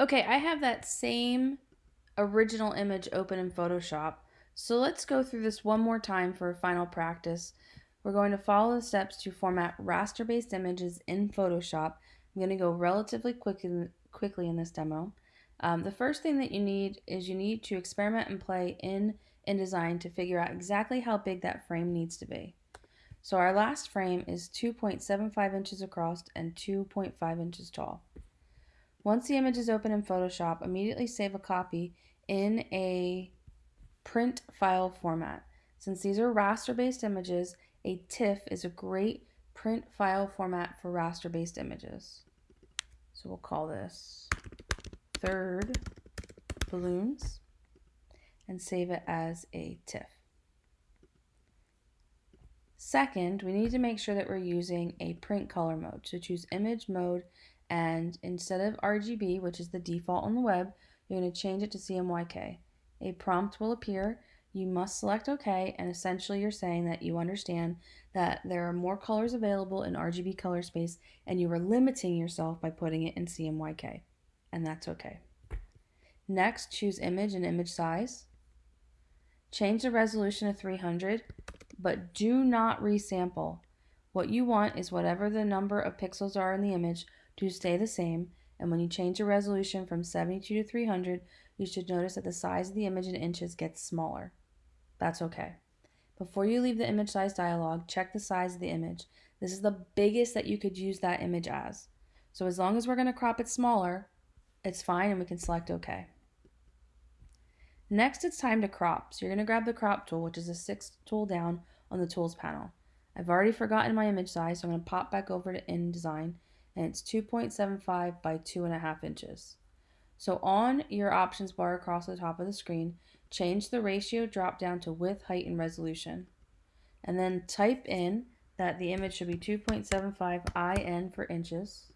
Okay, I have that same original image open in Photoshop. So let's go through this one more time for a final practice. We're going to follow the steps to format raster-based images in Photoshop. I'm going to go relatively quick in, quickly in this demo. Um, the first thing that you need is you need to experiment and play in InDesign to figure out exactly how big that frame needs to be. So our last frame is 2.75 inches across and 2.5 inches tall. Once the image is open in Photoshop, immediately save a copy in a print file format. Since these are raster-based images, a TIFF is a great print file format for raster-based images. So we'll call this third balloons and save it as a TIFF. Second, we need to make sure that we're using a print color mode. So choose image mode and instead of RGB, which is the default on the web, you're going to change it to CMYK. A prompt will appear. You must select OK, and essentially you're saying that you understand that there are more colors available in RGB color space, and you are limiting yourself by putting it in CMYK, and that's OK. Next, choose image and image size. Change the resolution to 300, but do not resample. What you want is whatever the number of pixels are in the image to stay the same, and when you change the resolution from 72 to 300, you should notice that the size of the image in inches gets smaller. That's okay. Before you leave the image size dialog, check the size of the image. This is the biggest that you could use that image as. So as long as we're going to crop it smaller, it's fine and we can select OK. Next, it's time to crop. So you're going to grab the crop tool, which is the sixth tool down on the tools panel. I've already forgotten my image size, so I'm going to pop back over to InDesign and it's 2.75 by 2.5 inches. So on your options bar across the top of the screen, change the ratio drop down to width, height, and resolution. And then type in that the image should be 2.75 IN for inches,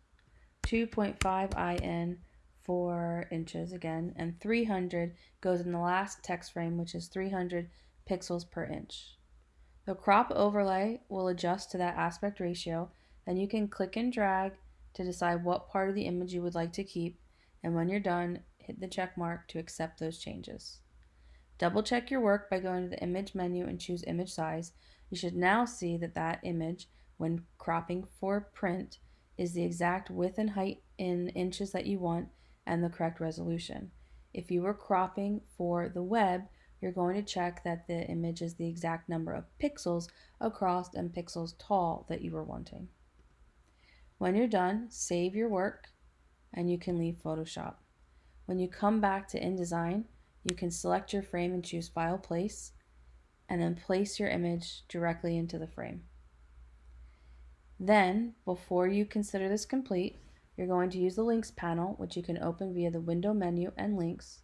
2.5 IN for inches again, and 300 goes in the last text frame, which is 300 pixels per inch. The crop overlay will adjust to that aspect ratio. Then you can click and drag to decide what part of the image you would like to keep, and when you're done, hit the check mark to accept those changes. Double check your work by going to the image menu and choose image size. You should now see that that image, when cropping for print, is the exact width and height in inches that you want and the correct resolution. If you were cropping for the web, you're going to check that the image is the exact number of pixels across and pixels tall that you were wanting. When you're done, save your work and you can leave Photoshop. When you come back to InDesign, you can select your frame and choose File Place, and then place your image directly into the frame. Then, before you consider this complete, you're going to use the Links panel, which you can open via the Window menu and Links,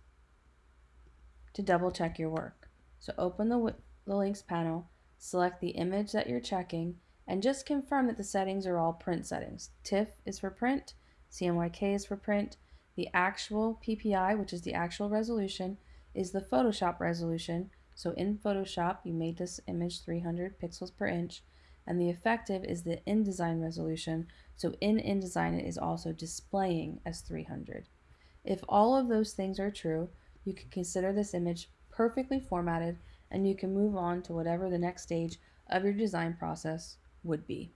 to double check your work. So open the, the Links panel, select the image that you're checking, and just confirm that the settings are all print settings. TIFF is for print, CMYK is for print, the actual PPI, which is the actual resolution, is the Photoshop resolution. So in Photoshop, you made this image 300 pixels per inch, and the effective is the InDesign resolution. So in InDesign, it is also displaying as 300. If all of those things are true, you can consider this image perfectly formatted and you can move on to whatever the next stage of your design process would be.